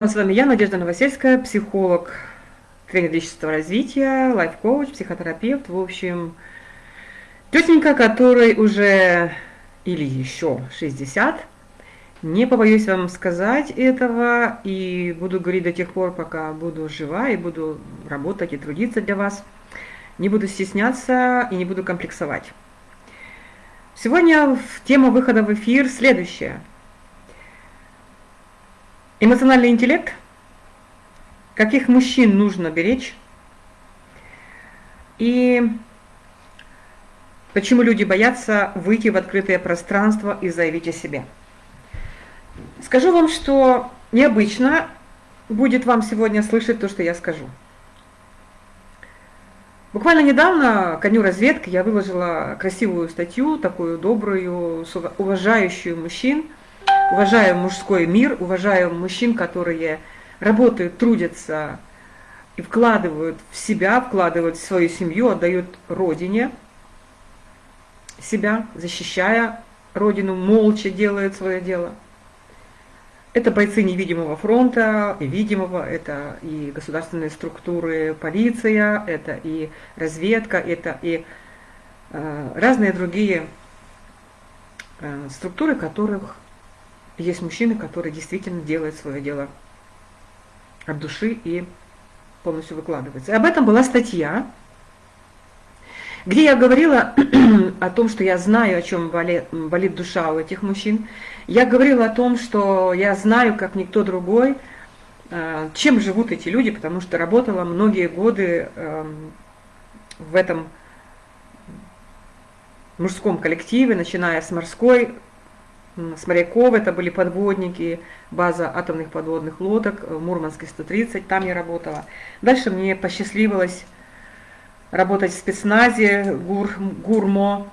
С вами я, Надежда Новосельская, психолог, тренер личностного развития, лайф-коуч, психотерапевт, в общем, тетенька, которой уже или еще 60. Не побоюсь вам сказать этого и буду говорить до тех пор, пока буду жива и буду работать и трудиться для вас. Не буду стесняться и не буду комплексовать. Сегодня тема выхода в эфир следующая – Эмоциональный интеллект. Каких мужчин нужно беречь? И почему люди боятся выйти в открытое пространство и заявить о себе? Скажу вам, что необычно будет вам сегодня слышать то, что я скажу. Буквально недавно коню разведки я выложила красивую статью, такую добрую, уважающую мужчин – уважаю мужской мир, уважаю мужчин, которые работают, трудятся и вкладывают в себя, вкладывают в свою семью, отдают родине себя, защищая родину, молча делают свое дело. Это бойцы невидимого фронта и видимого, это и государственные структуры, полиция, это и разведка, это и э, разные другие э, структуры, которых есть мужчины, которые действительно делают свое дело от души и полностью выкладываются. И об этом была статья, где я говорила о том, что я знаю, о чем болит, болит душа у этих мужчин. Я говорила о том, что я знаю, как никто другой, э, чем живут эти люди, потому что работала многие годы эм, в этом мужском коллективе, начиная с морской с моряков, это были подводники, база атомных подводных лодок, в Мурманске 130, там я работала. Дальше мне посчастливилось работать в спецназе ГУР, ГУРМО,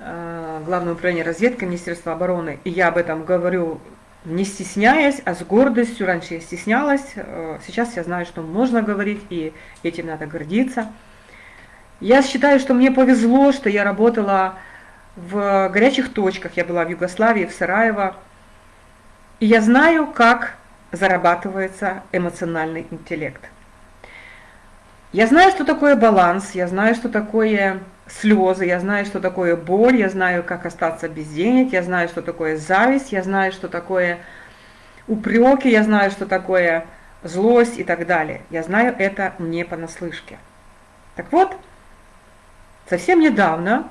э, Главное управление разведки Министерства обороны. И я об этом говорю не стесняясь, а с гордостью. Раньше я стеснялась, э, сейчас я знаю, что можно говорить, и этим надо гордиться. Я считаю, что мне повезло, что я работала в горячих точках. Я была в Югославии, в Сараево. И я знаю, как зарабатывается эмоциональный интеллект. Я знаю, что такое баланс, я знаю, что такое слезы, я знаю, что такое боль, я знаю, как остаться без денег, я знаю, что такое зависть, я знаю, что такое упреки, я знаю, что такое злость и так далее. Я знаю это не понаслышке. Так вот, совсем недавно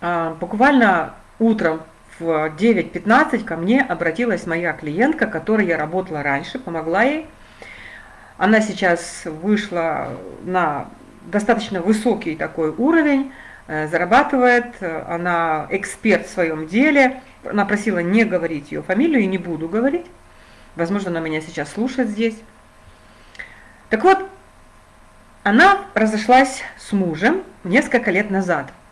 буквально утром в 9.15 ко мне обратилась моя клиентка, которой я работала раньше, помогла ей. Она сейчас вышла на достаточно высокий такой уровень, э, зарабатывает, она эксперт в своем деле. Она просила не говорить ее фамилию и не буду говорить. Возможно, она меня сейчас слушает здесь. Так вот, она разошлась с мужем несколько лет назад –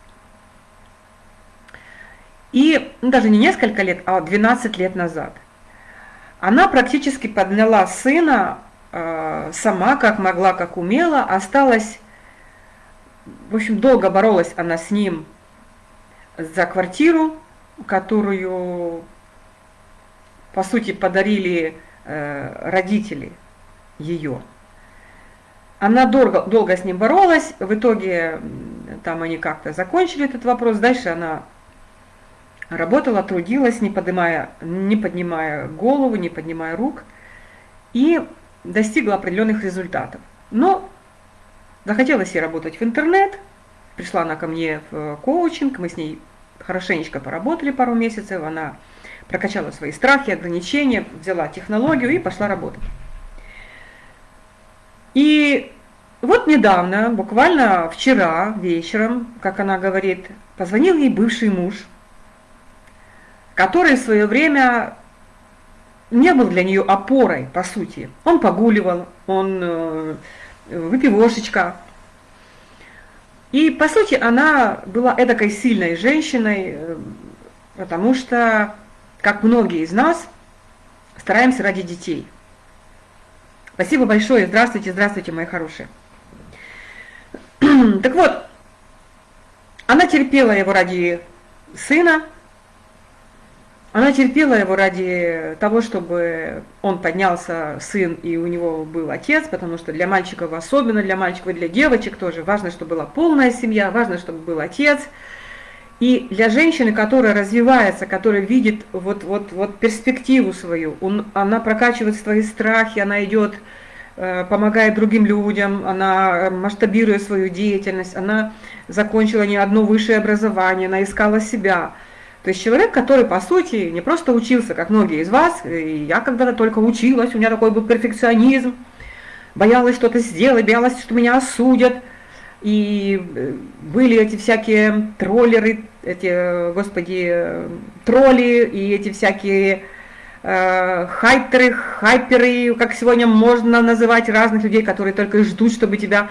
и ну, даже не несколько лет, а 12 лет назад. Она практически подняла сына э, сама, как могла, как умела, осталась, в общем, долго боролась она с ним за квартиру, которую, по сути, подарили э, родители ее. Она долго, долго с ним боролась, в итоге там они как-то закончили этот вопрос, дальше она Работала, трудилась, не поднимая, не поднимая голову, не поднимая рук, и достигла определенных результатов. Но захотелось ей работать в интернет, пришла она ко мне в коучинг, мы с ней хорошенечко поработали пару месяцев, она прокачала свои страхи, ограничения, взяла технологию и пошла работать. И вот недавно, буквально вчера вечером, как она говорит, позвонил ей бывший муж – который в свое время не был для нее опорой, по сути. Он погуливал, он э, выпивошечка. И, по сути, она была эдакой сильной женщиной, э, потому что, как многие из нас, стараемся ради детей. Спасибо большое, здравствуйте, здравствуйте, мои хорошие. Так вот, она терпела его ради сына, Она терпела его ради того, чтобы он поднялся, сын, и у него был отец, потому что для мальчиков, особенно для мальчиков и для девочек тоже, важно, чтобы была полная семья, важно, чтобы был отец. И для женщины, которая развивается, которая видит вот, вот, вот перспективу свою, он, она прокачивает свои страхи, она идет, э, помогает другим людям, она масштабирует свою деятельность, она закончила не одно высшее образование, она искала себя – то есть человек, который, по сути, не просто учился, как многие из вас, и я когда-то только училась, у меня такой был перфекционизм, боялась что-то сделать, боялась, что меня осудят, и э, были эти всякие троллеры, эти, господи, тролли, и эти всякие э, хайперы, хайперы, как сегодня можно называть разных людей, которые только ждут, чтобы тебя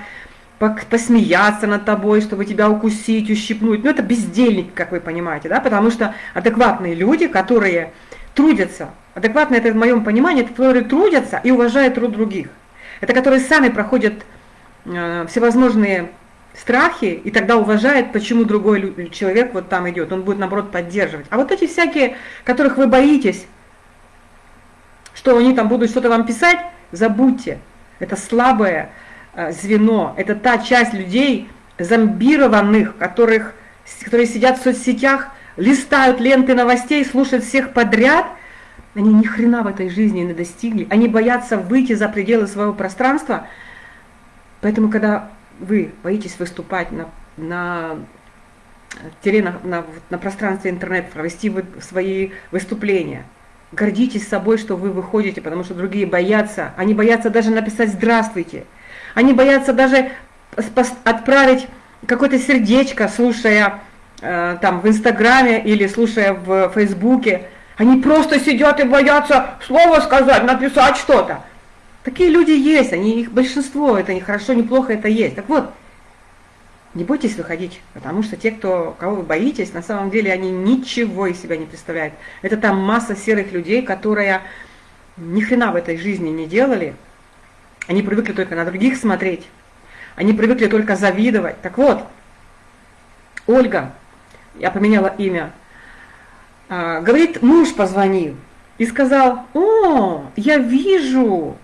посмеяться над тобой, чтобы тебя укусить, ущипнуть. Ну, это бездельник, как вы понимаете, да, потому что адекватные люди, которые трудятся, адекватные, это в моем понимании, это которые трудятся и уважают труд других. Это которые сами проходят э, всевозможные страхи и тогда уважают, почему другой человек вот там идет, он будет, наоборот, поддерживать. А вот эти всякие, которых вы боитесь, что они там будут что-то вам писать, забудьте. Это слабое, звено, это та часть людей, зомбированных, которых, которые сидят в соцсетях, листают ленты новостей, слушают всех подряд, они ни хрена в этой жизни не достигли, они боятся выйти за пределы своего пространства, поэтому когда вы боитесь выступать на, на на, на, на пространстве интернета, провести свои выступления. Гордитесь собой, что вы выходите, потому что другие боятся. Они боятся даже написать «здравствуйте». Они боятся даже отправить какое-то сердечко, слушая э, там в Инстаграме или слушая в Фейсбуке. Они просто сидят и боятся слово сказать, написать что-то. Такие люди есть, они их большинство, это не хорошо, не плохо, это есть. Так вот, не бойтесь выходить, потому что те, кто, кого вы боитесь, на самом деле они ничего из себя не представляют. Это там масса серых людей, которые ни хрена в этой жизни не делали, они привыкли только на других смотреть. Они привыкли только завидовать. Так вот, Ольга, я поменяла имя, а, говорит, муж позвонил и сказал, о, я вижу,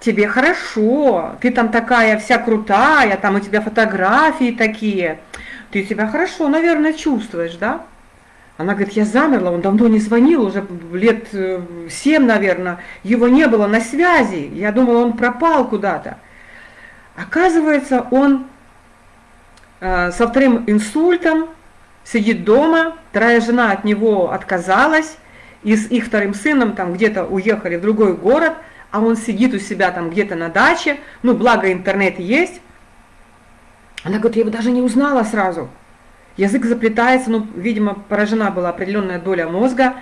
тебе хорошо, ты там такая вся крутая, там у тебя фотографии такие, ты себя хорошо, наверное, чувствуешь, да? Она говорит, я замерла, он давно не звонил, уже лет э, семь, наверное, его не было на связи. Я думала, он пропал куда-то. Оказывается, он э, со вторым инсультом сидит дома, вторая жена от него отказалась, и с их вторым сыном там где-то уехали в другой город, а он сидит у себя там где-то на даче, ну, благо интернет есть. Она говорит, я его даже не узнала сразу. Язык заплетается, ну, видимо, поражена была определенная доля мозга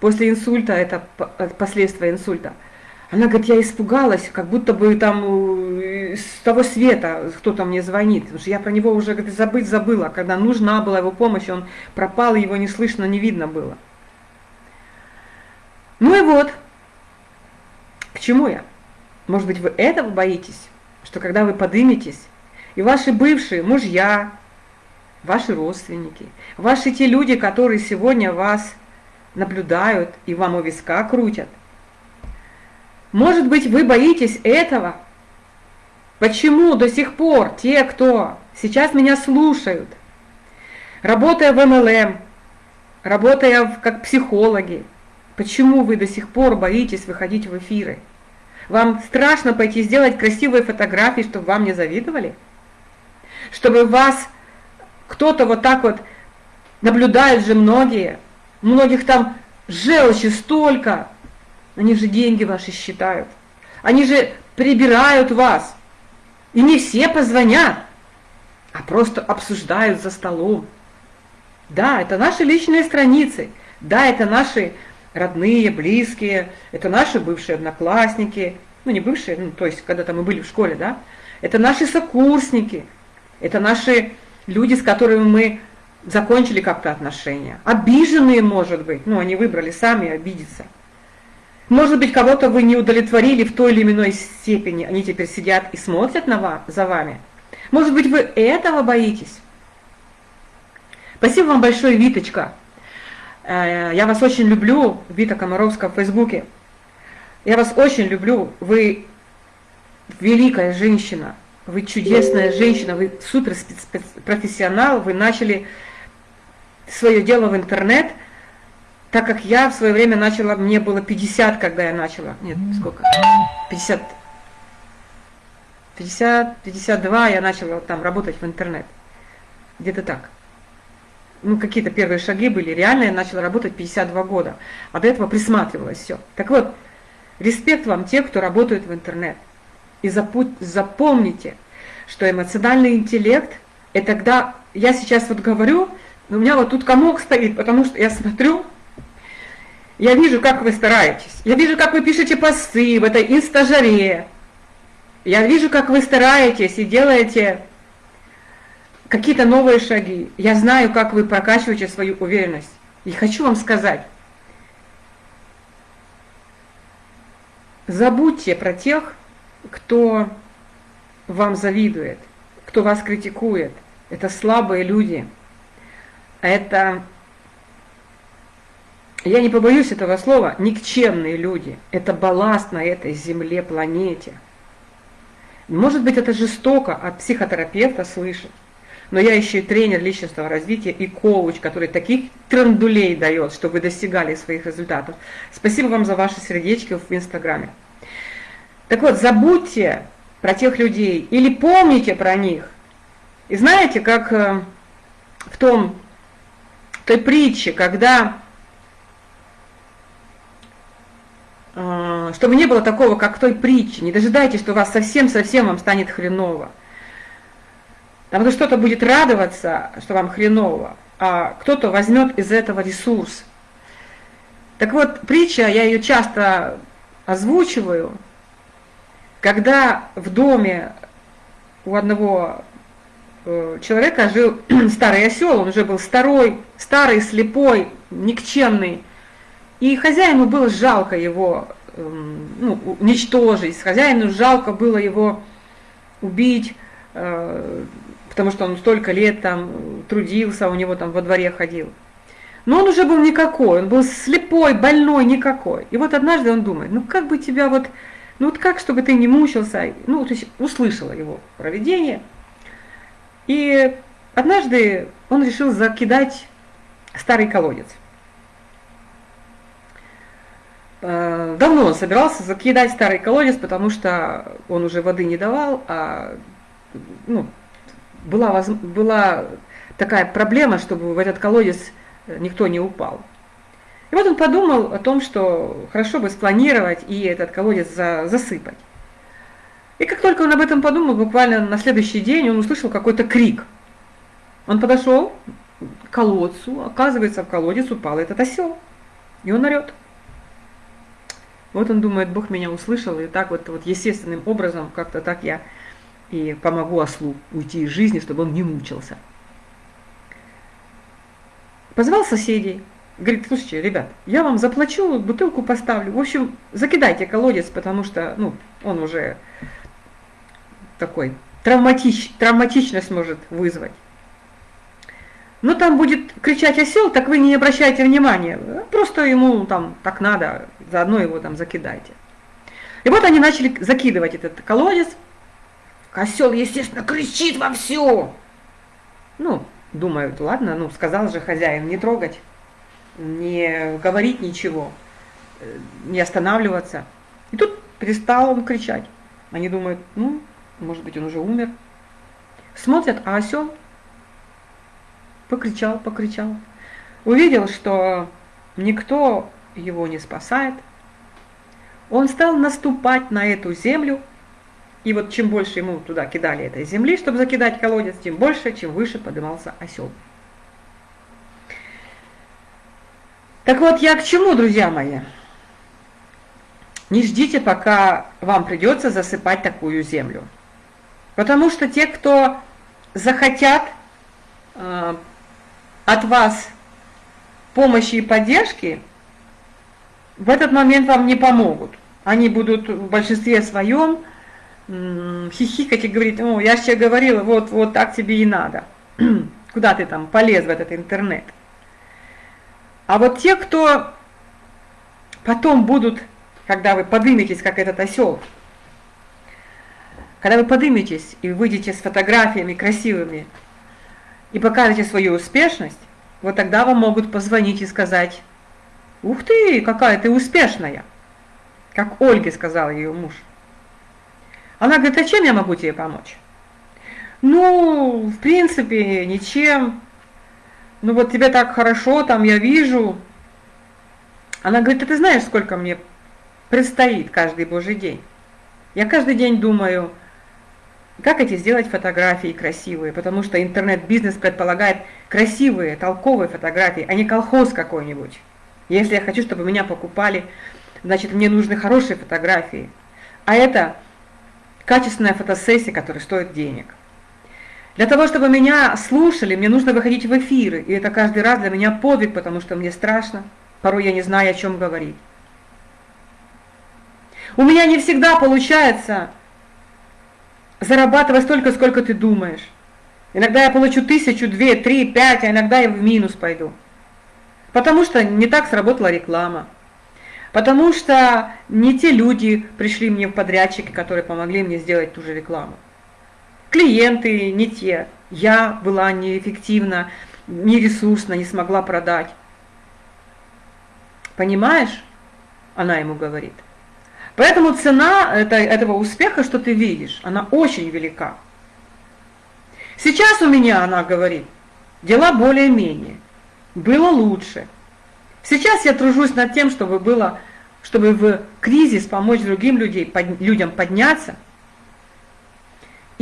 после инсульта, это э, последствия инсульта. Она говорит, я испугалась, как будто бы там э, с того света кто-то мне звонит, потому что я про него уже говорит, забыть забыла, когда нужна была его помощь, он пропал, его не слышно, не видно было. Ну и вот, к чему я? Может быть, вы этого боитесь, что когда вы подыметесь, и ваши бывшие мужья, ваши родственники, ваши те люди, которые сегодня вас наблюдают и вам у виска крутят. Может быть, вы боитесь этого? Почему до сих пор те, кто сейчас меня слушают, работая в МЛМ, работая как психологи, почему вы до сих пор боитесь выходить в эфиры? Вам страшно пойти сделать красивые фотографии, чтобы вам не завидовали? Чтобы вас кто-то вот так вот, наблюдают же многие, многих там желчи столько, они же деньги ваши считают, они же прибирают вас, и не все позвонят, а просто обсуждают за столом. Да, это наши личные страницы, да, это наши родные, близкие, это наши бывшие одноклассники, ну не бывшие, ну то есть когда-то мы были в школе, да, это наши сокурсники, это наши люди, с которыми мы закончили как-то отношения. Обиженные, может быть, ну, они выбрали сами обидеться. Может быть, кого-то вы не удовлетворили в той или иной степени, они теперь сидят и смотрят на вас, за вами. Может быть, вы этого боитесь? Спасибо вам большое, Виточка. Э, я вас очень люблю, Вита Комаровская в Фейсбуке. Я вас очень люблю. Вы великая женщина, вы чудесная женщина, вы супер профессионал, вы начали свое дело в интернет, так как я в свое время начала, мне было 50, когда я начала, нет, сколько, 50, 50, 52 я начала там работать в интернет, где-то так. Ну, какие-то первые шаги были, реально я начала работать 52 года, а до этого присматривалась все. Так вот, респект вам те, кто работает в интернет. И запомните, что эмоциональный интеллект, это когда я сейчас вот говорю, у меня вот тут комок стоит, потому что я смотрю, я вижу, как вы стараетесь, я вижу, как вы пишете посты в этой инстажаре, я вижу, как вы стараетесь и делаете какие-то новые шаги. Я знаю, как вы прокачиваете свою уверенность. И хочу вам сказать, забудьте про тех, кто вам завидует, кто вас критикует. Это слабые люди. Это, я не побоюсь этого слова, никчемные люди. Это балласт на этой земле, планете. Может быть, это жестоко от психотерапевта слышать, но я еще и тренер личностного развития и коуч, который таких трендулей дает, чтобы вы достигали своих результатов. Спасибо вам за ваши сердечки в Инстаграме. Так вот, забудьте про тех людей или помните про них. И знаете, как э, в том той притче, когда э, чтобы не было такого, как в той притче, не дожидайтесь, что у вас совсем-совсем вам станет хреново. Там что-то будет радоваться, что вам хреново, а кто-то возьмет из этого ресурс. Так вот, притча, я ее часто озвучиваю, когда в доме у одного э, человека жил старый осел, он уже был старой, старый, слепой, никчемный. И хозяину было жалко его эм, ну, уничтожить, хозяину жалко было его убить, э, потому что он столько лет там трудился, у него там во дворе ходил. Но он уже был никакой, он был слепой, больной, никакой. И вот однажды он думает, ну как бы тебя вот ну вот как, чтобы ты не мучился, ну, то есть услышала его проведение. И однажды он решил закидать старый колодец. Э, давно он собирался закидать старый колодец, потому что он уже воды не давал, а ну, была, была такая проблема, чтобы в этот колодец никто не упал. И вот он подумал о том, что хорошо бы спланировать и этот колодец за, засыпать. И как только он об этом подумал, буквально на следующий день он услышал какой-то крик. Он подошел к колодцу, оказывается, в колодец упал этот осел. И он орет. Вот он думает, Бог меня услышал, и так вот, вот естественным образом, как-то так я и помогу ослу уйти из жизни, чтобы он не мучился. Позвал соседей, Говорит, слушайте, ребят, я вам заплачу, бутылку поставлю. В общем, закидайте колодец, потому что, ну, он уже такой, травматич, травматичность может вызвать. Ну, там будет кричать осел, так вы не обращайте внимания. Просто ему там так надо, заодно его там закидайте. И вот они начали закидывать этот колодец. Осел, естественно, кричит во все. Ну, думают, ладно, ну, сказал же хозяин не трогать не говорить ничего, э, не останавливаться. И тут перестал он кричать. Они думают, ну, может быть, он уже умер. Смотрят, а осел покричал, покричал. Увидел, что никто его не спасает. Он стал наступать на эту землю, и вот чем больше ему туда кидали этой земли, чтобы закидать колодец, тем больше, чем выше поднимался осел. Так вот, я к чему, друзья мои? Не ждите, пока вам придется засыпать такую землю. Потому что те, кто захотят э, от вас помощи и поддержки, в этот момент вам не помогут. Они будут в большинстве своем хихикать и говорить, о, я же тебе говорила, вот, вот так тебе и надо. Куда ты там полез в этот интернет? А вот те, кто потом будут, когда вы подыметесь, как этот осел, когда вы подыметесь и выйдете с фотографиями красивыми и покажете свою успешность, вот тогда вам могут позвонить и сказать, «Ух ты, какая ты успешная!» Как Ольге сказал ее муж. Она говорит, а чем я могу тебе помочь? Ну, в принципе, ничем. Ну вот тебе так хорошо, там я вижу. Она говорит, а ты знаешь, сколько мне предстоит каждый божий день? Я каждый день думаю, как эти сделать фотографии красивые, потому что интернет-бизнес предполагает красивые, толковые фотографии, а не колхоз какой-нибудь. Если я хочу, чтобы меня покупали, значит, мне нужны хорошие фотографии. А это качественная фотосессия, которая стоит денег. Для того, чтобы меня слушали, мне нужно выходить в эфиры, и это каждый раз для меня подвиг, потому что мне страшно, порой я не знаю, о чем говорить. У меня не всегда получается зарабатывать столько, сколько ты думаешь. Иногда я получу тысячу, две, три, пять, а иногда я в минус пойду. Потому что не так сработала реклама. Потому что не те люди пришли мне в подрядчики, которые помогли мне сделать ту же рекламу. Клиенты не те. Я была неэффективна, нересурсна, не смогла продать. Понимаешь? Она ему говорит. Поэтому цена это, этого успеха, что ты видишь, она очень велика. Сейчас у меня, она говорит, дела более-менее. Было лучше. Сейчас я тружусь над тем, чтобы было, чтобы в кризис помочь другим людей, под, людям подняться,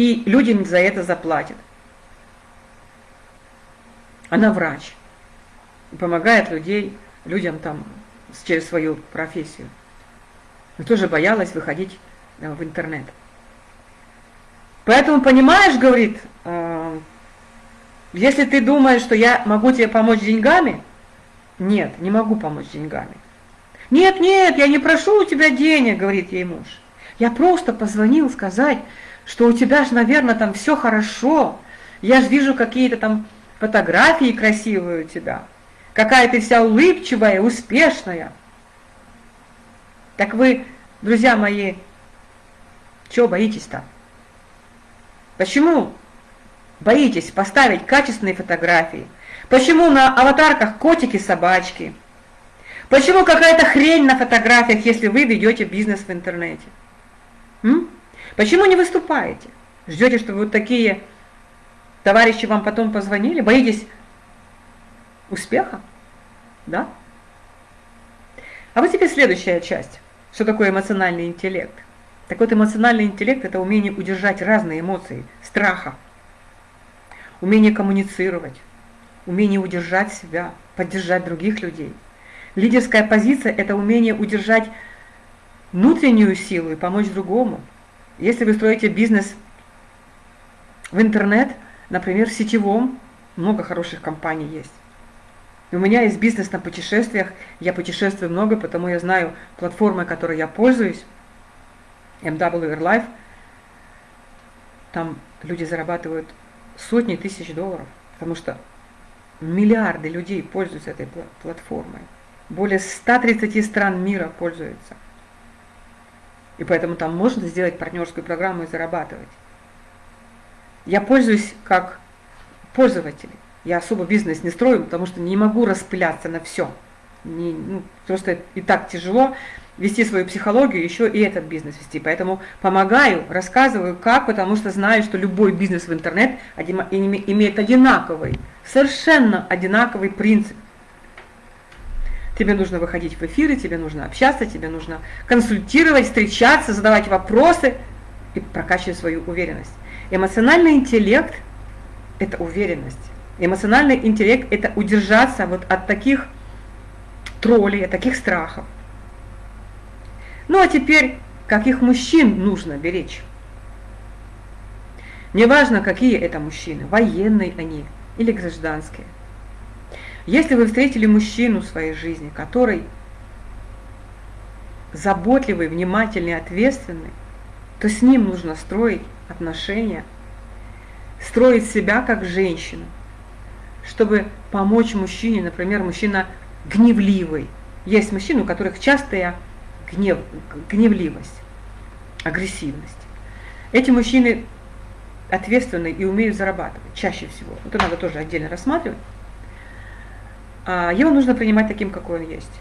и людям за это заплатят. Она врач, помогает людей, людям там через свою профессию. Но тоже боялась выходить э, в интернет. Поэтому, понимаешь, говорит, э, если ты думаешь, что я могу тебе помочь деньгами, нет, не могу помочь деньгами. Нет, нет, я не прошу у тебя денег, говорит ей муж. Я просто позвонил сказать, что у тебя же, наверное, там все хорошо. Я же вижу какие-то там фотографии красивые у тебя. Какая ты вся улыбчивая, успешная. Так вы, друзья мои, чего боитесь-то? Почему боитесь поставить качественные фотографии? Почему на аватарках котики-собачки? Почему какая-то хрень на фотографиях, если вы ведете бизнес в интернете? М? Почему не выступаете? Ждете, чтобы вот такие товарищи вам потом позвонили? Боитесь успеха? Да? А вот теперь следующая часть. Что такое эмоциональный интеллект? Так вот, эмоциональный интеллект – это умение удержать разные эмоции, страха, умение коммуницировать, умение удержать себя, поддержать других людей. Лидерская позиция – это умение удержать внутреннюю силу и помочь другому. Если вы строите бизнес в интернет, например, в сетевом, много хороших компаний есть. У меня есть бизнес на путешествиях, я путешествую много, потому я знаю платформы, которой я пользуюсь, MW Life, там люди зарабатывают сотни тысяч долларов, потому что Миллиарды людей пользуются этой платформой. Более 130 стран мира пользуются. И поэтому там можно сделать партнерскую программу и зарабатывать. Я пользуюсь как пользователь. Я особо бизнес не строю, потому что не могу распыляться на все. Не, ну, просто и так тяжело вести свою психологию, еще и этот бизнес вести. Поэтому помогаю, рассказываю как, потому что знаю, что любой бизнес в интернет имеет одинаковый, совершенно одинаковый принцип. Тебе нужно выходить в эфиры, тебе нужно общаться, тебе нужно консультировать, встречаться, задавать вопросы и прокачивать свою уверенность. Эмоциональный интеллект – это уверенность. Эмоциональный интеллект – это удержаться вот от таких троллей, от таких страхов. Ну а теперь, каких мужчин нужно беречь? Неважно, какие это мужчины, военные они или гражданские. Если вы встретили мужчину в своей жизни, который заботливый, внимательный, ответственный, то с ним нужно строить отношения, строить себя как женщину, чтобы помочь мужчине, например, мужчина гневливый. Есть мужчины, у которых частая гнев, гневливость, агрессивность. Эти мужчины ответственны и умеют зарабатывать чаще всего. Это надо тоже отдельно рассматривать. А, его нужно принимать таким, какой он есть.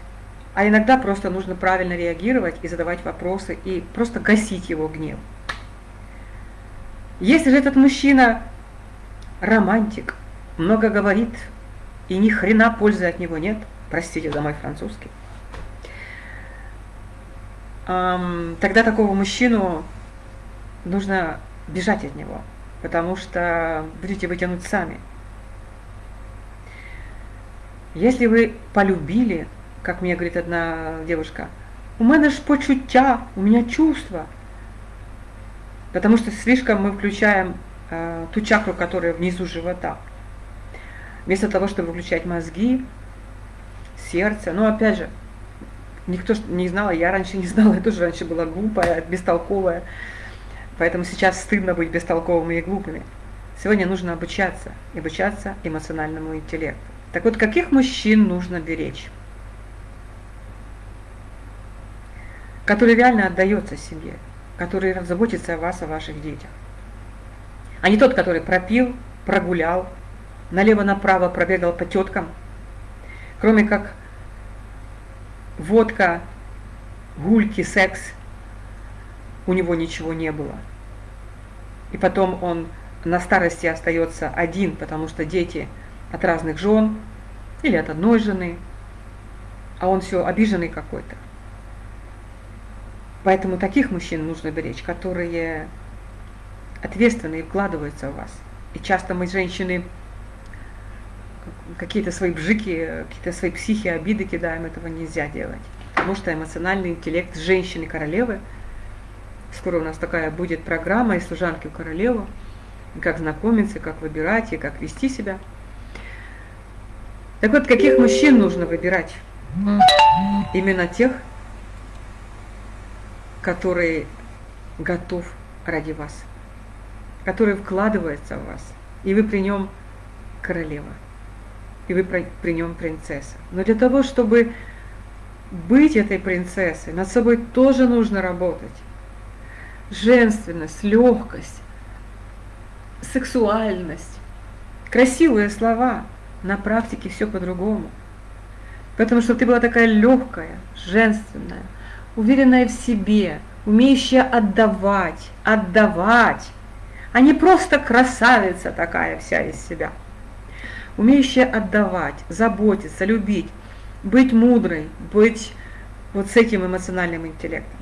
А иногда просто нужно правильно реагировать и задавать вопросы, и просто гасить его гнев. Если же этот мужчина романтик, много говорит, и ни хрена пользы от него нет, простите за мой французский, тогда такого мужчину нужно бежать от него, потому что будете вытянуть сами. Если вы полюбили, как мне говорит одна девушка, у меня ж почуття, у меня чувства. Потому что слишком мы включаем э, ту чакру, которая внизу живота. Вместо того, чтобы выключать мозги, сердце. Но опять же, никто не знал, я раньше не знала, я тоже раньше была глупая, бестолковая. Поэтому сейчас стыдно быть бестолковыми и глупыми. Сегодня нужно обучаться, обучаться эмоциональному интеллекту. Так вот, каких мужчин нужно беречь? Который реально отдается семье, который заботится о вас, о ваших детях. А не тот, который пропил, прогулял, налево-направо пробегал по теткам. Кроме как водка, гульки, секс, у него ничего не было. И потом он на старости остается один, потому что дети – от разных жен или от одной жены, а он все обиженный какой-то. Поэтому таких мужчин нужно беречь, которые ответственны и вкладываются в вас. И часто мы, женщины, какие-то свои бжики, какие-то свои психи, обиды кидаем, этого нельзя делать. Потому что эмоциональный интеллект женщины-королевы, скоро у нас такая будет программа из служанки у королевы, как знакомиться, как выбирать и как вести себя – так вот, каких мужчин нужно выбирать? Именно тех, которые готов ради вас, который вкладывается в вас, и вы при нем королева, и вы при нем принцесса. Но для того, чтобы быть этой принцессой, над собой тоже нужно работать. Женственность, легкость, сексуальность, красивые слова – на практике все по-другому. Потому что ты была такая легкая, женственная, уверенная в себе, умеющая отдавать, отдавать, а не просто красавица такая вся из себя. Умеющая отдавать, заботиться, любить, быть мудрой, быть вот с этим эмоциональным интеллектом.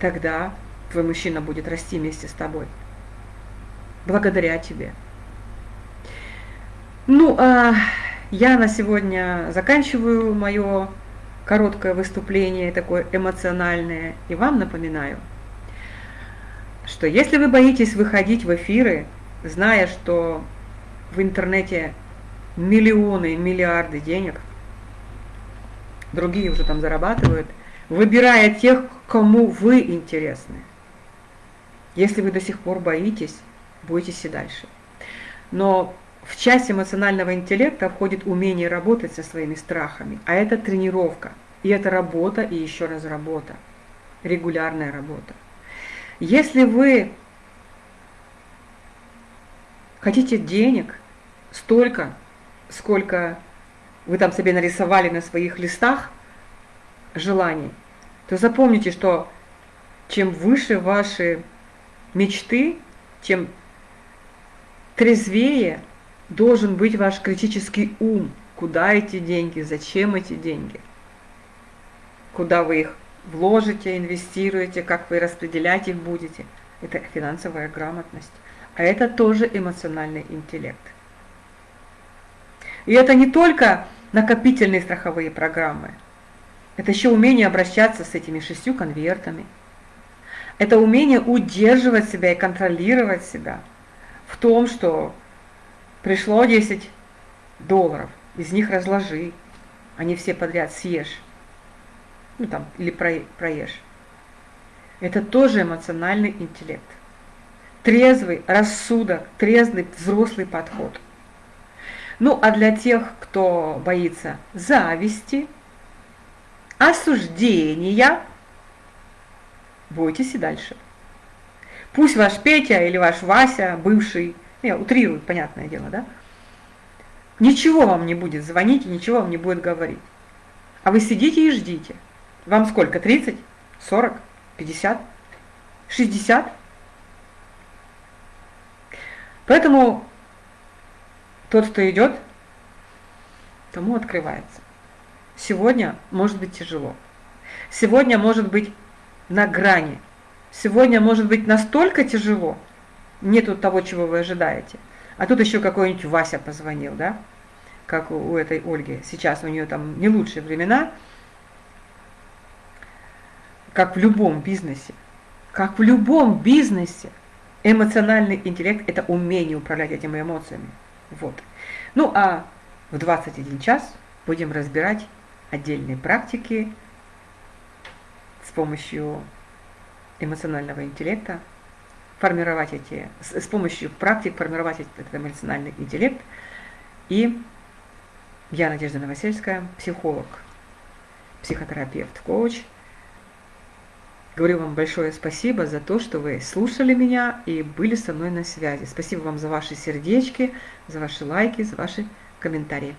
Тогда твой мужчина будет расти вместе с тобой. Благодаря тебе. Ну, а я на сегодня заканчиваю мое короткое выступление, такое эмоциональное, и вам напоминаю, что если вы боитесь выходить в эфиры, зная, что в интернете миллионы, миллиарды денег, другие уже там зарабатывают, выбирая тех, кому вы интересны. Если вы до сих пор боитесь, бойтесь и дальше. Но в часть эмоционального интеллекта входит умение работать со своими страхами, а это тренировка, и это работа, и еще раз работа, регулярная работа. Если вы хотите денег столько, сколько вы там себе нарисовали на своих листах желаний, то запомните, что чем выше ваши мечты, тем трезвее должен быть ваш критический ум. Куда эти деньги, зачем эти деньги? Куда вы их вложите, инвестируете, как вы распределять их будете. Это финансовая грамотность. А это тоже эмоциональный интеллект. И это не только накопительные страховые программы. Это еще умение обращаться с этими шестью конвертами. Это умение удерживать себя и контролировать себя в том, что Пришло 10 долларов, из них разложи, не все подряд съешь. Ну там, или проешь. Это тоже эмоциональный интеллект. Трезвый рассудок, трезвый взрослый подход. Ну, а для тех, кто боится зависти, осуждения, бойтесь и дальше. Пусть ваш Петя или ваш Вася, бывший, я утрирую, понятное дело, да, ничего вам не будет звонить и ничего вам не будет говорить. А вы сидите и ждите. Вам сколько? 30? 40? 50? 60? Поэтому тот, кто идет, тому открывается. Сегодня может быть тяжело. Сегодня может быть на грани. Сегодня может быть настолько тяжело, нету того, чего вы ожидаете. А тут еще какой-нибудь Вася позвонил, да? Как у, у этой Ольги. Сейчас у нее там не лучшие времена, как в любом бизнесе. Как в любом бизнесе. Эмоциональный интеллект – это умение управлять этими эмоциями. Вот. Ну а в 21 час будем разбирать отдельные практики с помощью эмоционального интеллекта, формировать эти, с, с помощью практик формировать этот эмоциональный интеллект. И я, Надежда Новосельская, психолог, психотерапевт, коуч. Говорю вам большое спасибо за то, что вы слушали меня и были со мной на связи. Спасибо вам за ваши сердечки, за ваши лайки, за ваши комментарии.